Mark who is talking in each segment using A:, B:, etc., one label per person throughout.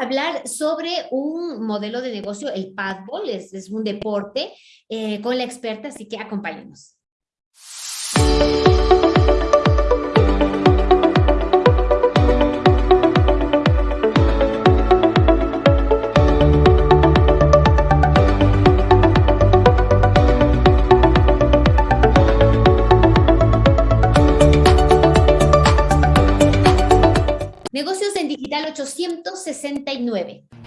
A: hablar sobre un modelo de negocio, el padball, es, es un deporte, eh, con la experta, así que acompáñenos. Digital 869.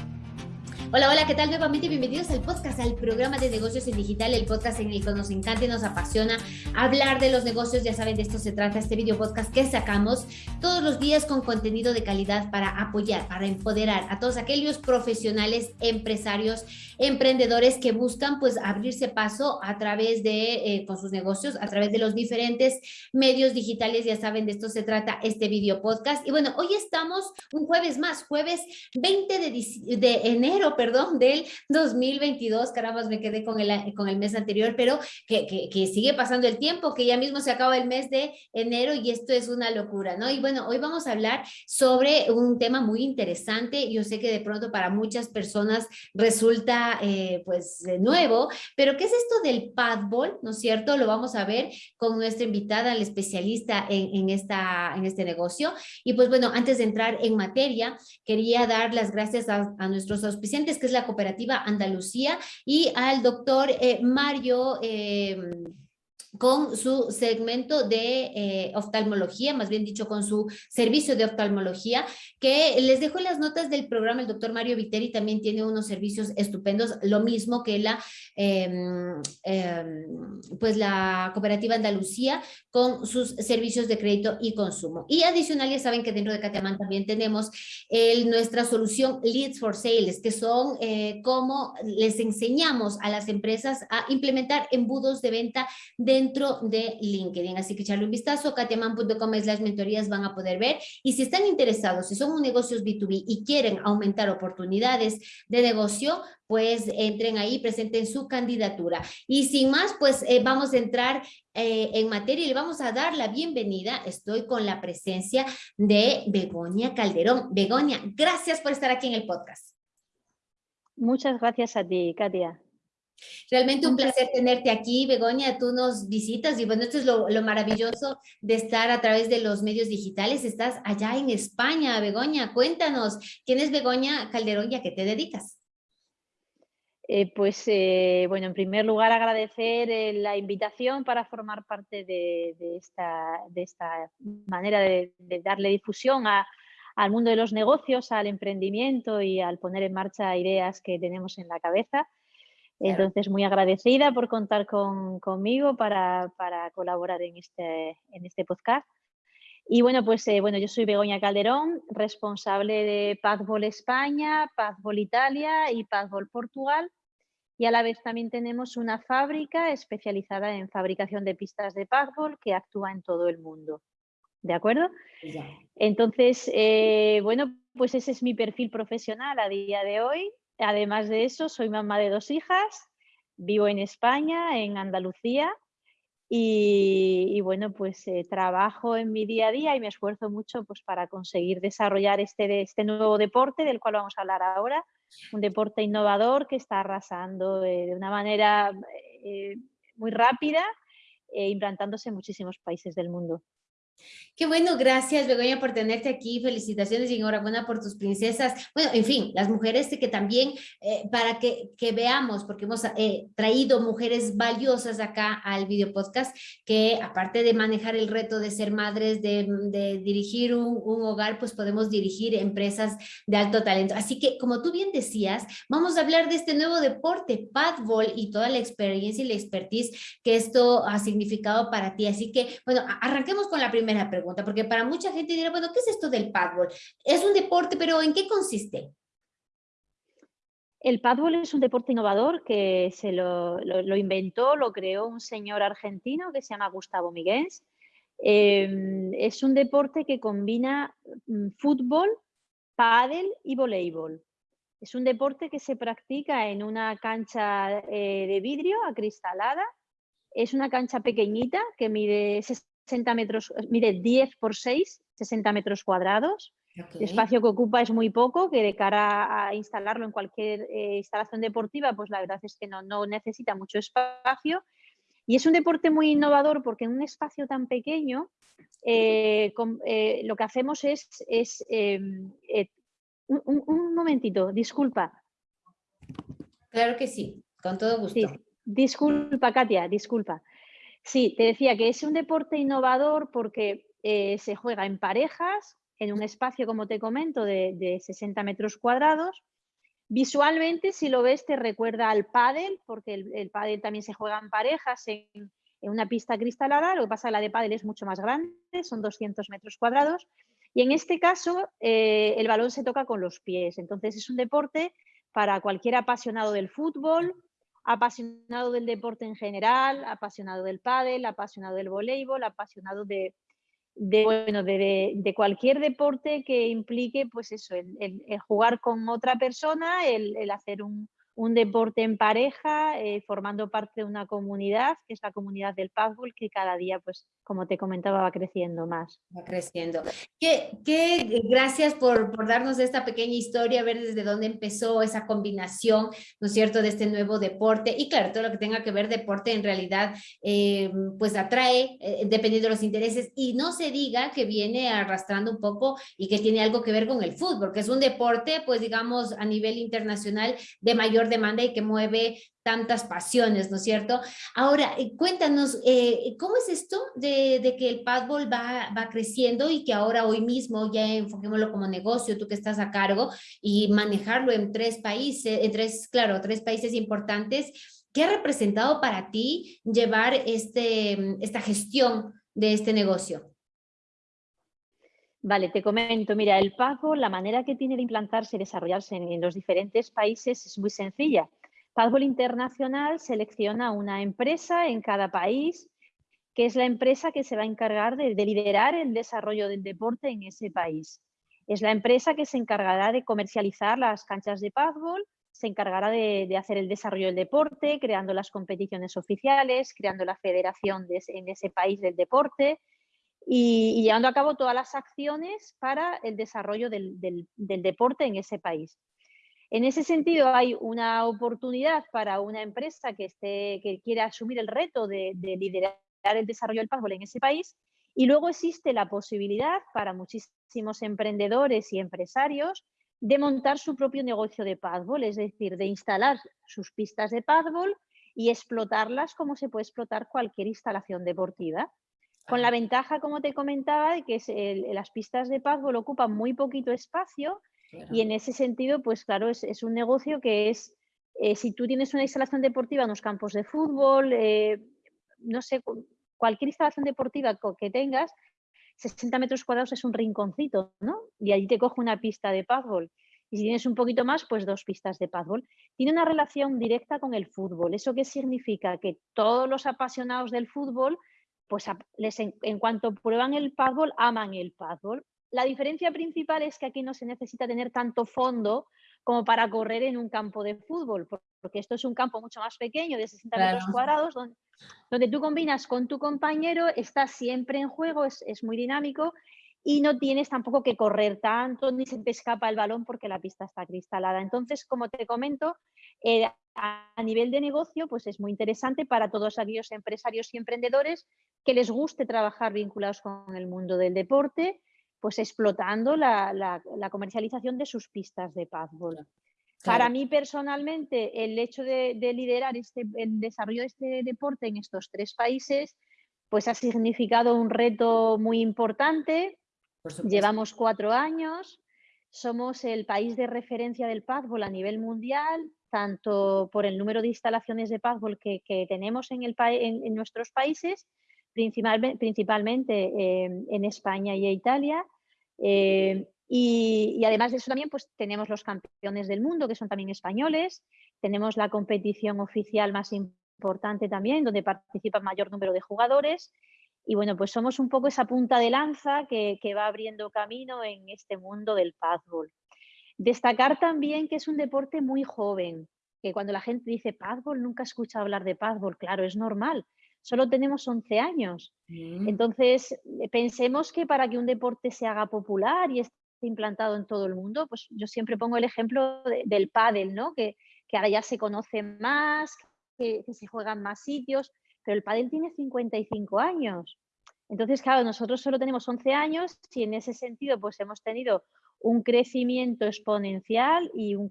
A: Hola, hola, ¿qué tal? Nuevamente bienvenidos al podcast, al programa de negocios en digital, el podcast en el que nos encanta y nos apasiona hablar de los negocios. Ya saben, de esto se trata este video podcast que sacamos todos los días con contenido de calidad para apoyar, para empoderar a todos aquellos profesionales, empresarios, emprendedores que buscan pues abrirse paso a través de, eh, con sus negocios, a través de los diferentes medios digitales. Ya saben, de esto se trata este video podcast. Y bueno, hoy estamos un jueves más, jueves 20 de, de enero, perdón, del 2022, caramba, me quedé con el, con el mes anterior, pero que, que, sigue pasando el tiempo, que ya mismo se acaba el mes de enero y esto es una locura, ¿no? Y bueno, hoy vamos a hablar sobre un tema muy interesante, yo sé que de pronto para muchas personas resulta eh, pues nuevo, pero ¿qué es esto del padball, no es cierto? Lo vamos a ver con nuestra invitada, la especialista en, en, esta, en este negocio. Y pues bueno, antes de entrar en materia, quería dar las gracias a, a nuestros auspiciantes que es la cooperativa Andalucía, y al doctor eh, Mario eh, con su segmento de eh, oftalmología, más bien dicho con su servicio de oftalmología, que les dejo las notas del programa, el doctor Mario Viteri también tiene unos servicios estupendos, lo mismo que la, em, em, pues la cooperativa Andalucía con sus servicios de crédito y consumo. Y adicional, ya saben que dentro de Catamán también tenemos nuestra solución Leads for Sales, que son eh, cómo les enseñamos a las empresas a implementar embudos de venta de dentro de LinkedIn. Así que echarle un vistazo, katiaman.com las mentorías van a poder ver. Y si están interesados, si son un negocios B2B y quieren aumentar oportunidades de negocio, pues entren ahí, presenten su candidatura. Y sin más, pues eh, vamos a entrar eh, en materia y le vamos a dar la bienvenida. Estoy con la presencia de Begoña Calderón. Begoña, gracias por estar aquí en el podcast.
B: Muchas gracias a ti, Katia.
A: Realmente un placer tenerte aquí, Begoña, tú nos visitas y bueno, esto es lo, maravilloso de estar a través de los medios digitales, estás allá en España, Begoña, cuéntanos, ¿quién es Begoña Calderón y a qué te dedicas?
B: Eh, pues eh, bueno, en primer lugar agradecer eh, la invitación para formar parte de, esta, de esta, manera de, darle difusión al mundo de los negocios, al emprendimiento y al poner en marcha ideas que tenemos en la cabeza. Entonces, muy agradecida por contar conmigo para, colaborar en este, en este podcast. Y bueno, pues eh, bueno, yo soy Begoña Calderón, responsable de Padbol España, Padbol Italia y Padbol Portugal. Y a la vez también tenemos una fábrica especializada en fabricación de pistas de Padbol que actúa en todo el mundo. ¿De acuerdo? Entonces, eh, bueno, pues ese es mi perfil profesional a día de hoy. Además de eso, soy mamá de dos hijas, vivo en España, en Andalucía, y, bueno, pues eh, trabajo en mi día a día y me esfuerzo mucho pues, para conseguir desarrollar este, este nuevo deporte del cual vamos a hablar ahora, un deporte innovador que está arrasando de una manera eh, muy rápida, implantándose en muchísimos países del mundo.
A: Qué bueno, gracias Begoña por tenerte aquí, felicitaciones y enhorabuena por tus princesas. Bueno, en fin, las mujeres que también, eh, para que, que, veamos, porque hemos eh, traído mujeres valiosas acá al video podcast, que aparte de manejar el reto de ser madres, de, de dirigir un, un, hogar, pues podemos dirigir empresas de alto talento. Así que, como tú bien decías, vamos a hablar de este nuevo deporte, padball, y toda la experiencia y la expertise que esto ha significado para ti. Así que, bueno, arranquemos con la primera primera pregunta, porque para mucha gente dirá, bueno, ¿qué es esto del paddle? Es un deporte, pero ¿en qué consiste?
B: El paddle es un deporte innovador que se lo, lo, inventó, lo creó un señor argentino que se llama Gustavo Miguens. Em, es un deporte que combina mm, fútbol, pádel y voleibol. Es un deporte que se practica en una cancha eh, de vidrio acristalada. Es una cancha pequeñita que mide 60 metros, mide 10 por 6, 60 metros cuadrados. El espacio que ocupa es muy poco, que de cara a instalarlo en cualquier eh, instalación deportiva, pues la verdad es que no, no, necesita mucho espacio. Y es un deporte muy innovador porque en un espacio tan pequeño eh, eh, lo que hacemos es... es em, un, momentito, disculpa.
A: Claro que sí, con todo gusto.
B: disculpa, Katia, disculpa. Sí, te decía que es un deporte innovador porque se juega en parejas, en un espacio, como te comento, de, 60 metros cuadrados. Visualmente, si lo ves, te recuerda al pádel, porque el, pádel también se juega en parejas en, una pista cristalada. Lo que pasa es que la de pádel es mucho más grande, son 200 metros cuadrados. Y en este caso, eh, el balón se toca con los pies. Entonces, es un deporte para cualquier apasionado del fútbol, apasionado del deporte en general, apasionado del pádel, apasionado del voleibol, apasionado de, de, bueno, de, cualquier deporte que implique pues eso, el, jugar con otra persona, el, hacer un, un deporte en pareja, eh, formando parte de una comunidad, que es la comunidad del paddle, que cada día, pues, como te comentaba, va creciendo más.
A: Va creciendo. Qué, qué gracias por, por, darnos esta pequeña historia, ver desde dónde empezó esa combinación, ¿no es cierto?, de este nuevo deporte. Y claro, todo lo que tenga que ver deporte en realidad, eh, pues atrae, eh, dependiendo de los intereses, y no se diga que viene arrastrando un poco y que tiene algo que ver con el fútbol, que es un deporte, pues digamos, a nivel internacional de mayor demanda y que mueve tantas pasiones, ¿no es cierto? Ahora, eh, cuéntanos, eh, ¿cómo es esto de, que el padball va, va creciendo y que ahora hoy mismo ya enfoquémoslo como negocio, tú que estás a cargo, y manejarlo en tres países, en tres, claro, tres países importantes, ¿qué ha representado para ti llevar este, esta gestión de este negocio?
B: Vale, te comento, mira, el pago, la manera que tiene de implantarse y desarrollarse en, los diferentes países es muy sencilla. Padbol Internacional selecciona una empresa en cada país, que es la empresa que se va a encargar de, liderar el desarrollo del deporte en ese país. Es la empresa que se encargará de comercializar las canchas de Padbol, se encargará de, hacer el desarrollo del deporte, creando las competiciones oficiales, creando la federación en ese país del deporte, y, llevando a cabo todas las acciones para el desarrollo del, deporte en ese país. En ese sentido, hay una oportunidad para una empresa que, esté, que quiera asumir el reto de, liderar el desarrollo del fútbol en ese país y luego existe la posibilidad para muchísimos emprendedores y empresarios de montar su propio negocio de paddle, es decir, de instalar sus pistas de paddle y explotarlas como se puede explotar cualquier instalación deportiva. Con la ventaja, como te comentaba, de que las pistas de paddle ocupan muy poquito espacio y en ese sentido, pues claro, es, un negocio que es, eh, si tú tienes una instalación deportiva en los campos de fútbol, eh, no sé, cualquier instalación deportiva que tengas, 60 metros cuadrados es un rinconcito, ¿no? Y allí te coge una pista de paddle. Y si tienes un poquito más, pues dos pistas de paddle. Tiene una relación directa con el fútbol. ¿Eso qué significa? Que todos los apasionados del fútbol pues les, en, cuanto prueban el paddle, aman el paddle. La diferencia principal es que aquí no se necesita tener tanto fondo como para correr en un campo de fútbol, porque esto es un campo mucho más pequeño, de 60 metros cuadrados, donde, tú combinas con tu compañero, estás siempre en juego, es, muy dinámico y no tienes tampoco que correr tanto ni se te escapa el balón porque la pista está cristalada. Entonces, como te comento, eh, a nivel de negocio, pues es muy interesante para todos aquellos empresarios y emprendedores que les guste trabajar vinculados con el mundo del deporte, pues explotando la, comercialización de sus pistas de paddle. Para mí personalmente, el hecho de, liderar este, el desarrollo de este deporte en estos tres países, pues ha significado un reto muy importante. Llevamos cuatro años, somos el país de referencia del paddle a nivel mundial, tanto por el número de instalaciones de paddle que, tenemos en, el, en nuestros países, principalmente eh, en España y Italia. Eh, y, además de eso también pues tenemos los campeones del mundo que son también españoles, tenemos la competición oficial más importante también donde participa mayor número de jugadores y bueno pues somos un poco esa punta de lanza que, que va abriendo camino en este mundo del paddle. Destacar también que es un deporte muy joven, que cuando la gente dice paddle nunca escucha hablar de paddle, claro, es normal, solo tenemos 11 años. Mm. Entonces, eh, pensemos que para que un deporte se haga popular y esté implantado en todo el mundo. Pues yo siempre pongo el ejemplo del pádel, ¿no? Que, que, ahora ya se conoce más, que, que se juegan más sitios, pero el pádel tiene 55 años. Entonces, claro, nosotros solo tenemos 11 años y en ese sentido pues hemos tenido un crecimiento exponencial y un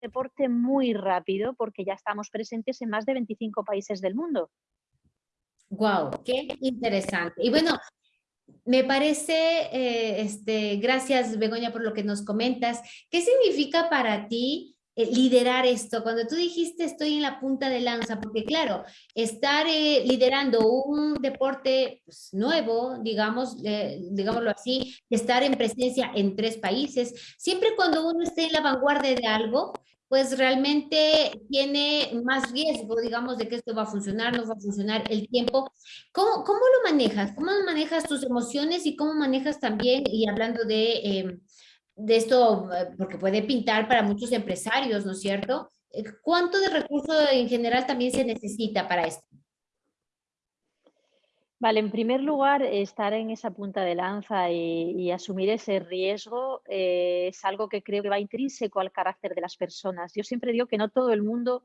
B: deporte muy rápido porque ya estamos presentes en más de 25 países del mundo.
A: Wow, qué interesante. Y bueno, me parece, eh, este, gracias Begoña por lo que nos comentas. ¿Qué significa para ti eh, liderar esto? Cuando tú dijiste estoy en la punta de lanza, porque claro, estar eh, liderando un deporte pues, nuevo, digamos, digámoslo así, estar en presencia en tres países, siempre cuando uno esté en la vanguardia de algo, pues realmente tiene más riesgo, digamos, de que esto va a funcionar, no va a funcionar el tiempo. ¿Cómo, cómo lo manejas? ¿Cómo manejas tus emociones y cómo manejas también, y hablando de, em, de esto, eh, porque puede pintar para muchos empresarios, ¿no es cierto? Eh, ¿Cuánto de recursos en general también se necesita para esto?
B: Vale, en primer lugar, estar en esa punta de lanza y, asumir ese riesgo eh, es algo que creo que va intrínseco al carácter de las personas. Yo siempre digo que no todo el mundo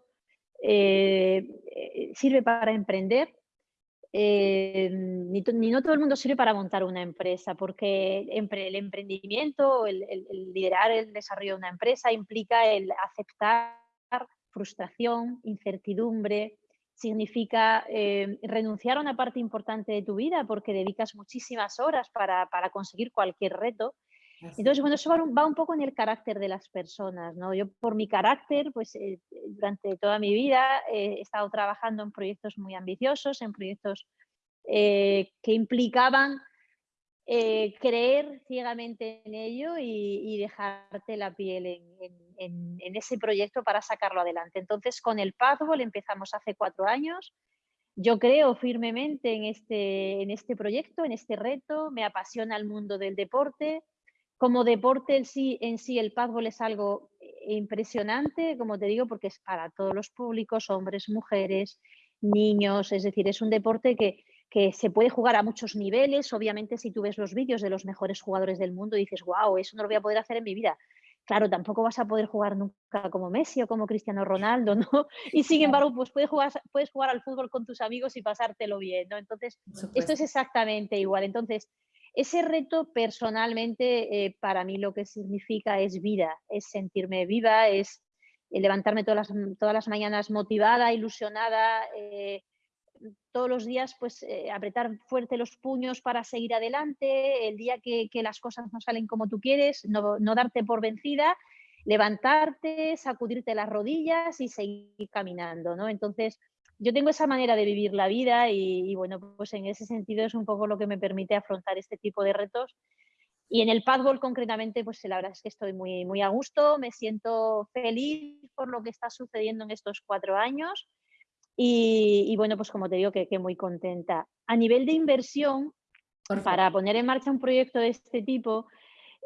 B: sirve para emprender, ni, no todo el mundo sirve para montar una empresa, porque el emprendimiento, el liderar el desarrollo de una empresa implica el aceptar frustración, incertidumbre, significa eh, renunciar a una parte importante de tu vida porque dedicas muchísimas horas para, conseguir cualquier reto. Entonces, bueno, eso va un, poco en el carácter de las personas, ¿no? Yo por mi carácter, pues eh, durante toda mi vida he estado trabajando en proyectos muy ambiciosos, en proyectos eh, que implicaban eh, creer ciegamente en ello y, dejarte la piel en, ese proyecto para sacarlo adelante. Entonces, con el Pathball empezamos hace cuatro años. Yo creo firmemente en este, en este proyecto, en este reto. Me apasiona el mundo del deporte. Como deporte en sí, en sí el Pathball es algo impresionante, como te digo, porque es para todos los públicos, hombres, mujeres, niños. Es decir, es un deporte que, que se puede jugar a muchos niveles. Obviamente, si tú ves los vídeos de los mejores jugadores del mundo, dices, wow, eso no lo voy a poder hacer en mi vida. Claro, tampoco vas a poder jugar nunca como Messi o como Cristiano Ronaldo, ¿no? Y sin embargo, pues puedes jugar, puedes jugar al fútbol con tus amigos y pasártelo bien, ¿no? Entonces, esto es exactamente igual. Entonces, ese reto personalmente eh, para mí lo que significa es vida, es sentirme viva, es eh, levantarme todas las, todas las mañanas motivada, ilusionada, eh, todos los días pues apretar fuerte los puños para seguir adelante, el día que, las cosas no salen como tú quieres, no, darte por vencida, levantarte, sacudirte las rodillas y seguir caminando, ¿no? Entonces, yo tengo esa manera de vivir la vida y, bueno, pues en ese sentido es un poco lo que me permite afrontar este tipo de retos. Y en el padball concretamente, pues la verdad es que estoy muy, muy a gusto, me siento feliz por lo que está sucediendo en estos cuatro años y, bueno, pues como te digo, que, muy contenta. A nivel de inversión, para poner en marcha un proyecto de este tipo,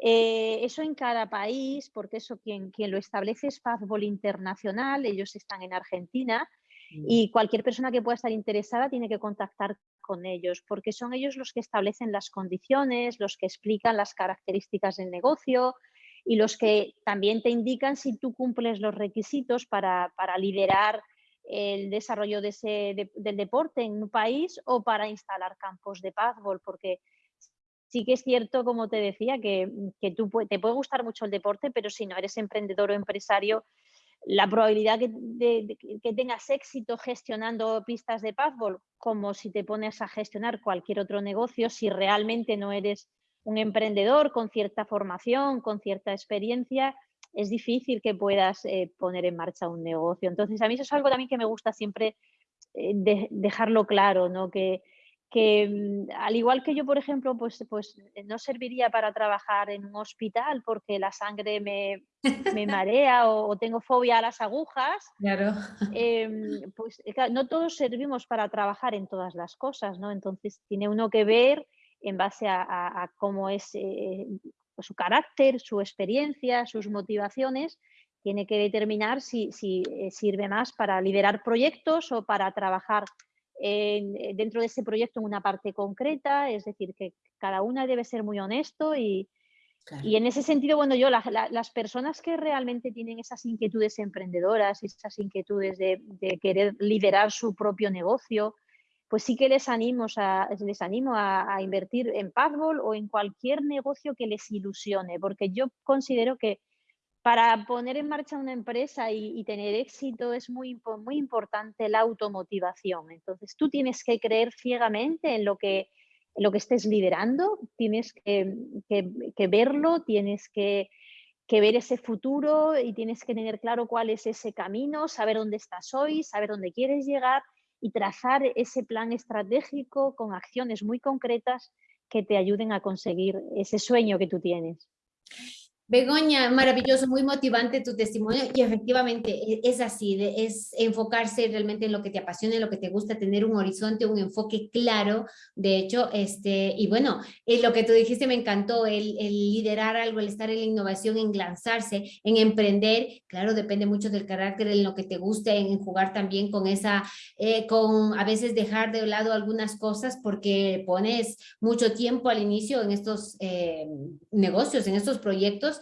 B: eh, eso en cada país, porque eso quien, quien lo establece es Fastball Internacional, ellos están en Argentina. Y cualquier persona que pueda estar interesada tiene que contactar con ellos, porque son ellos los que establecen las condiciones, los que explican las características del negocio y los que también te indican si tú cumples los requisitos para, para liderar el desarrollo de ese, del deporte en un país o para instalar campos de pazbol, porque sí que es cierto, como te decía, que, que tú te puede gustar mucho el deporte, pero si no eres emprendedor o empresario, la probabilidad que, de, que tengas éxito gestionando pistas de pazbol, como si te pones a gestionar cualquier otro negocio, si realmente no eres un emprendedor con cierta formación, con cierta experiencia, es difícil que puedas eh, poner en marcha un negocio. Entonces, a mí eso es algo también que me gusta siempre eh, dejarlo claro, ¿no? Que, que mm, al igual que yo, por ejemplo, pues, pues eh, no serviría para trabajar en un hospital porque la sangre me, me marea o, tengo fobia a las agujas,
A: claro.
B: Em, pues no todos servimos para trabajar en todas las cosas, ¿no? Entonces tiene uno que ver en base a, cómo es pues, su carácter, su experiencia, sus motivaciones, tiene que determinar si, eh, sirve más para liderar proyectos o para trabajar dentro de ese proyecto en una parte concreta, es decir, que cada una debe ser muy honesto y, y en ese sentido, bueno, yo, las personas que realmente tienen esas inquietudes emprendedoras, esas inquietudes de, querer liderar su propio negocio, pues sí que les animo a, les animo a, invertir en Pathball o en cualquier negocio que les ilusione, porque yo considero que para poner en marcha una empresa y, tener éxito es muy, muy importante la automotivación. Entonces tú tienes que creer ciegamente en lo que lo que estés liderando, tienes que, verlo, tienes que, ver ese futuro y tienes que tener claro cuál es ese camino, saber dónde estás hoy, saber dónde quieres llegar y trazar ese plan estratégico con acciones muy concretas que te ayuden a conseguir ese sueño que tú tienes.
A: Begoña, maravilloso, muy motivante tu testimonio y efectivamente e, es así, es enfocarse realmente en lo que te apasiona, en lo que te gusta, tener un horizonte, un enfoque claro, de hecho, este, y bueno, eh, lo que tú dijiste me encantó, el, liderar algo, el estar en la innovación, en lanzarse, en emprender, claro, depende mucho del carácter, en lo que te guste, en, jugar también con esa, eh, con a veces dejar de lado algunas cosas porque pones mucho tiempo al inicio en estos eh, negocios, en estos proyectos,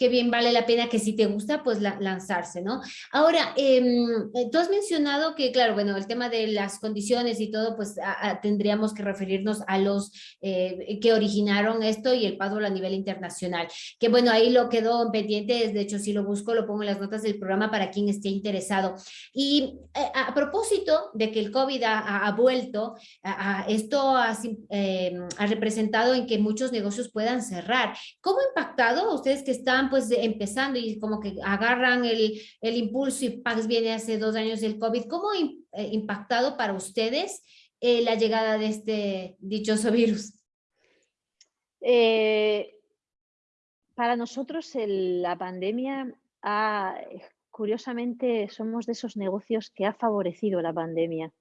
A: que bien vale la pena que si te gusta, pues lanzarse, ¿no? Ahora, em, eh, tú has mencionado que, claro, bueno, el tema de las condiciones y todo, pues tendríamos que referirnos a los eh, que originaron esto y el paddle a nivel internacional, que bueno, ahí lo quedó pendiente, de hecho, si lo busco, lo pongo en las notas del programa para quien esté interesado. Y eh, a, propósito de que el COVID ha, vuelto, esto ha, em, ha representado en que muchos negocios puedan cerrar. ¿Cómo ha impactado a ustedes que están pues empezando y como que agarran el, el impulso y Pax viene hace dos años del COVID. ¿Cómo ha eh, impactado para ustedes eh, la llegada de este dichoso virus?
B: Eh, para nosotros la pandemia ha, curiosamente somos de esos negocios que ha favorecido la pandemia.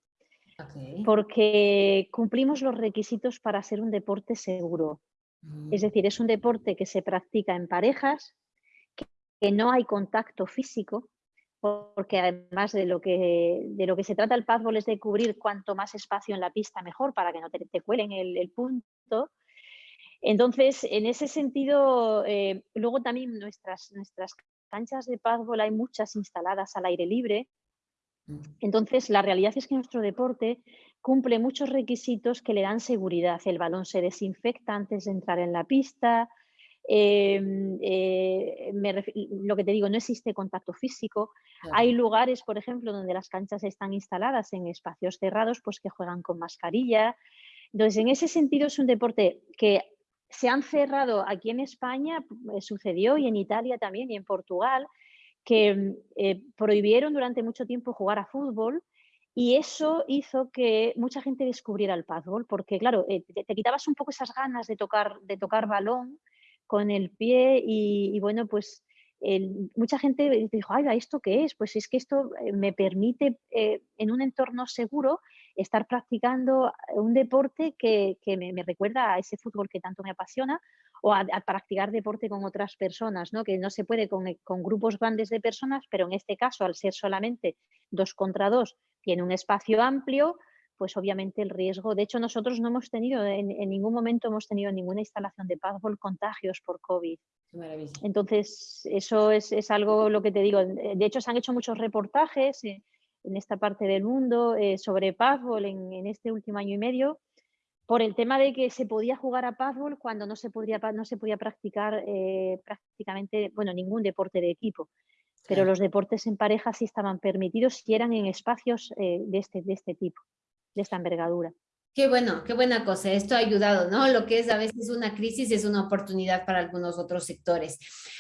B: Porque cumplimos los requisitos para ser un deporte seguro. Es mm. decir, es un deporte que se practica en parejas, que, no hay contacto físico, porque además de lo que, de lo que se trata el paddle es de cubrir cuanto más espacio en la pista mejor para que no te, cuelen el, punto. Entonces, en ese sentido, eh, luego también nuestras, nuestras canchas de paddle hay muchas instaladas al aire libre. Entonces, la realidad es que nuestro deporte cumple muchos requisitos que le dan seguridad. El balón se desinfecta antes de entrar en la pista. Em, eh, lo que te digo, no existe contacto físico. Hay lugares, por ejemplo, donde las canchas están instaladas en espacios cerrados, pues que juegan con mascarilla. Entonces, en ese sentido es un deporte que se han cerrado aquí en España, eh, sucedió y en Italia también y en Portugal, que eh, prohibieron durante mucho tiempo jugar a fútbol y eso hizo que mucha gente descubriera el paddle, porque claro, eh, te, quitabas un poco esas ganas de tocar, de tocar balón con el pie y, bueno, pues mucha gente dijo, ay, ¿esto qué es? Pues es que esto eh, me permite eh, en un entorno seguro estar practicando un deporte que, me, recuerda a ese fútbol que tanto me apasiona o a, practicar deporte con otras personas, ¿no? que no se puede con, con grupos grandes de personas, pero en este caso, al ser solamente dos contra dos, tiene un espacio amplio, pues obviamente el riesgo, de hecho nosotros no hemos tenido, en, ningún momento hemos tenido ninguna instalación de paddle contagios por COVID. Entonces, eso es, algo lo que te digo. De hecho, se han hecho muchos reportajes en, esta parte del mundo eh, sobre paddle en, este último año y medio por el tema de que se podía jugar a paddle cuando no se podía, no se podía practicar eh, prácticamente, bueno, ningún deporte de equipo pero los deportes en pareja sí estaban permitidos y eran en espacios eh, de, este, de este tipo, de esta envergadura.
A: Qué bueno, qué buena cosa. Esto ha ayudado, ¿no? Lo que es a veces una crisis es una oportunidad para algunos otros sectores.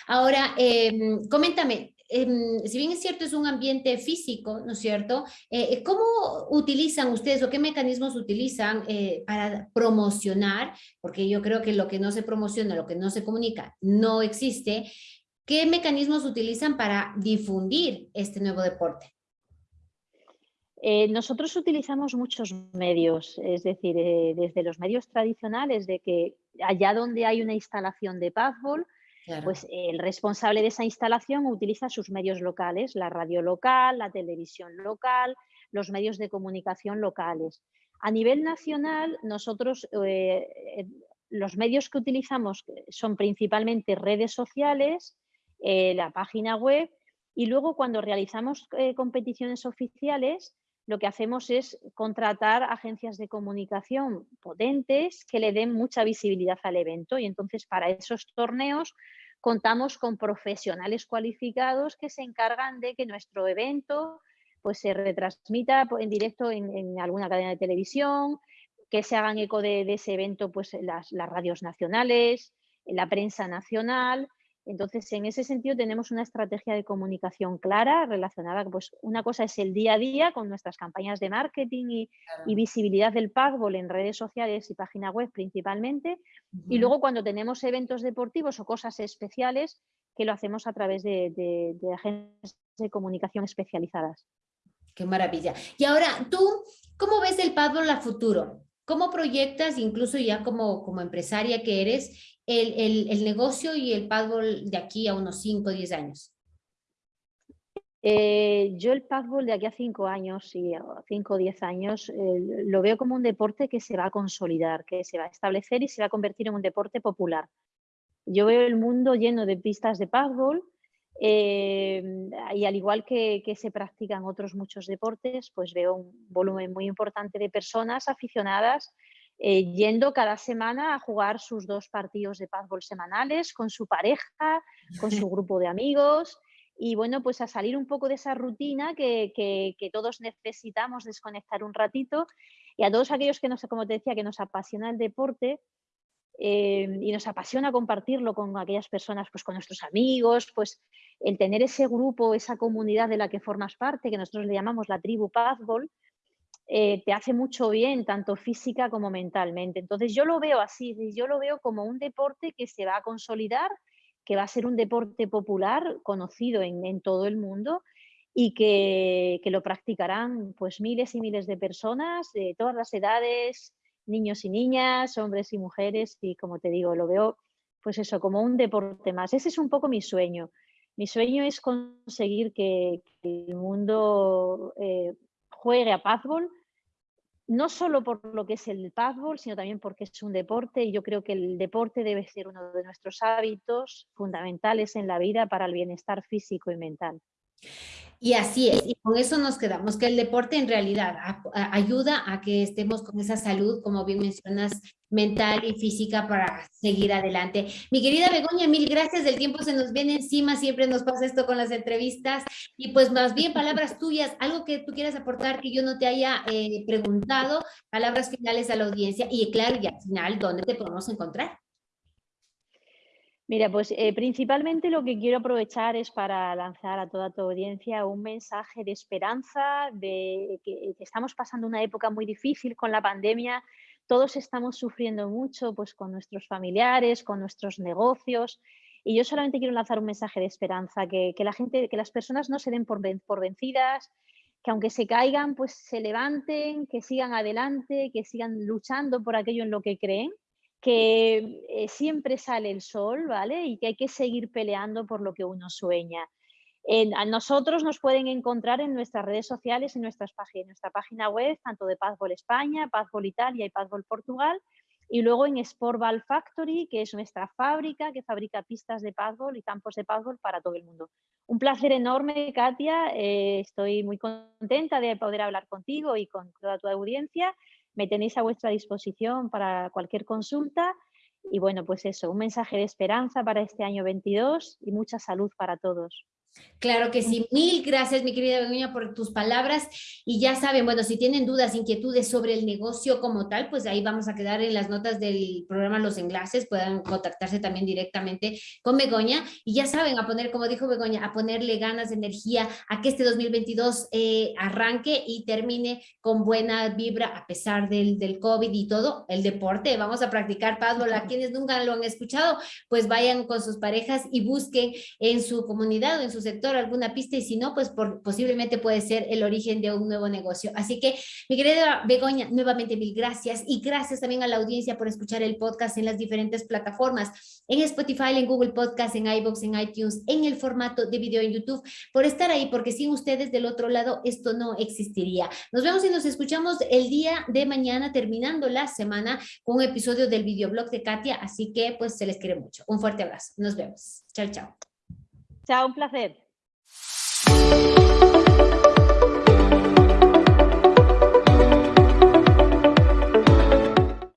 A: Ahora, em, coméntame, em, si bien es cierto, es un ambiente físico, ¿no es cierto? Eh, eh, ¿Cómo utilizan ustedes o qué mecanismos utilizan para promocionar? Porque yo creo que lo que no se promociona, lo que no se comunica, no existe. ¿Qué mecanismos utilizan para difundir este nuevo deporte?
B: Eh, nosotros utilizamos muchos medios, es decir, eh, desde los medios tradicionales de que allá donde hay una instalación de paddball, pues el responsable de esa instalación utiliza sus medios locales, la radio local, la televisión local, los medios de comunicación locales. A nivel nacional, nosotros eh, los medios que utilizamos son principalmente redes sociales, la página web y luego cuando realizamos competiciones oficiales, lo que hacemos es contratar agencias de comunicación potentes que le den mucha visibilidad al evento y entonces para esos torneos contamos con profesionales cualificados que se encargan de que nuestro evento pues, se retransmita en directo en, alguna cadena de televisión, que se hagan eco de, ese evento pues, las, las radios nacionales, la prensa nacional entonces, en ese sentido tenemos una estrategia de comunicación clara relacionada, pues una cosa es el día a día con nuestras campañas de marketing y, visibilidad del pagball en redes sociales y página web principalmente, y luego cuando tenemos eventos deportivos o cosas especiales que lo hacemos a través de, agencias de comunicación especializadas.
A: Qué maravilla. Y ahora, ¿tú cómo ves el paddle a futuro? ¿Cómo proyectas, incluso ya como, como empresaria que eres, el, negocio y el paddle de aquí a unos 5 o 10 años?
B: Eh, yo el paddle de aquí a 5 años, y 5 o 10 años, eh, lo veo como un deporte que se va a consolidar, que se va a establecer y se va a convertir en un deporte popular. Yo veo el mundo lleno de pistas de paddle eh, y al igual que, que, se practican otros muchos deportes, pues veo un volumen muy importante de personas aficionadas eh, yendo cada semana a jugar sus dos partidos de pádel semanales con su pareja, con su grupo de amigos y bueno, pues a salir un poco de esa rutina que, que, todos necesitamos desconectar un ratito. Y a todos aquellos que nos, como te decía, que nos apasiona el deporte eh, y nos apasiona compartirlo con aquellas personas, pues con nuestros amigos, pues el tener ese grupo, esa comunidad de la que formas parte, que nosotros le llamamos la tribu Pazbol, eh, te hace mucho bien, tanto física como mentalmente. Entonces yo lo veo así, yo lo veo como un deporte que se va a consolidar, que va a ser un deporte popular, conocido en, todo el mundo y que, lo practicarán pues miles y miles de personas de todas las edades, niños y niñas, hombres y mujeres y como te digo, lo veo pues eso, como un deporte más. Ese es un poco mi sueño. Mi sueño es conseguir que, el mundo eh, juegue a Pazbol no solo por lo que es el paddle, sino también porque es un deporte y yo creo que el deporte debe ser uno de nuestros hábitos fundamentales en la vida para el bienestar físico y mental.
A: Y así es, y con eso nos quedamos, que el deporte en realidad ayuda a que estemos con esa salud, como bien mencionas, mental y física para seguir adelante. Mi querida Begoña, mil gracias, el tiempo se nos viene encima, siempre nos pasa esto con las entrevistas, y pues más bien palabras tuyas, algo que tú quieras aportar que yo no te haya eh, preguntado, palabras finales a la audiencia, y claro, y al final, ¿dónde te podemos encontrar?
B: Mira, pues eh, principalmente lo que quiero aprovechar es para lanzar a toda tu audiencia un mensaje de esperanza, de que, estamos pasando una época muy difícil con la pandemia, todos estamos sufriendo mucho pues, con nuestros familiares, con nuestros negocios, y yo solamente quiero lanzar un mensaje de esperanza, que, la gente, que las personas no se den por, por vencidas, que aunque se caigan, pues se levanten, que sigan adelante, que sigan luchando por aquello en lo que creen que eh, siempre sale el sol, ¿vale? Y que hay que seguir peleando por lo que uno sueña. a nosotros nos pueden encontrar en nuestras redes sociales, en, nuestras páginas, nuestra página web, tanto de Pazbol España, Pazbol Italia y Pazbol Portugal, y luego en Sportball Factory, que es nuestra fábrica que fabrica pistas de Pazbol y campos de Pazbol para todo el mundo. Un placer enorme, Katia. Eh, estoy muy contenta de poder hablar contigo y con toda tu audiencia me tenéis a vuestra disposición para cualquier consulta. Y bueno, pues eso, un mensaje de esperanza para este año 22 y mucha salud para todos.
A: Claro que sí. Mil gracias, mi querida Begoña, por tus palabras. Y ya saben, bueno, si tienen dudas, inquietudes sobre el negocio como tal, pues ahí vamos a quedar en las notas del programa los enlaces, puedan contactarse también directamente con Begoña. Y ya saben, a poner, como dijo Begoña, a ponerle ganas, de energía a que este 2022 eh, arranque y termine con buena vibra a pesar del, del COVID y todo. El deporte, vamos a practicar paddle. A quienes nunca lo han escuchado, pues vayan con sus parejas y busquen en su comunidad o en su su sector alguna pista y si no, pues posiblemente puede ser el origen de un nuevo negocio. Así que, mi querida Begoña, nuevamente mil gracias y gracias también a la audiencia por escuchar el podcast en las diferentes plataformas, en Spotify, en Google Podcast, en iVoox, en iTunes, en el formato de video en YouTube, por estar ahí, porque sin ustedes del otro lado esto no existiría. Nos vemos y nos escuchamos el día de mañana, terminando la semana, con un episodio del videoblog de Katia, así que pues se les quiere mucho. Un fuerte abrazo. Nos vemos. Chao, chao.
B: Chao, un placer.